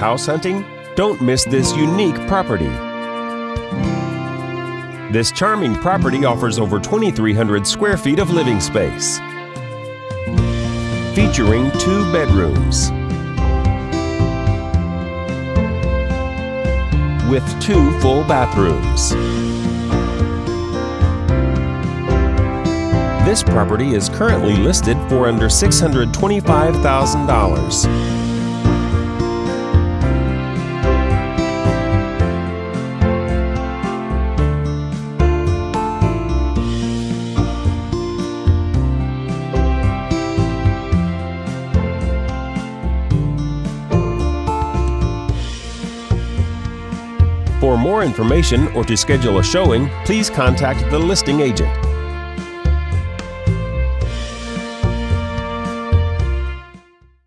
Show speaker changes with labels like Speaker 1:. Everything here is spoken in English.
Speaker 1: House hunting? Don't miss this unique property. This charming property offers over 2,300 square feet of living space, featuring two bedrooms with two full bathrooms. This property is currently listed for under $625,000. For more information or to schedule a showing, please contact the listing agent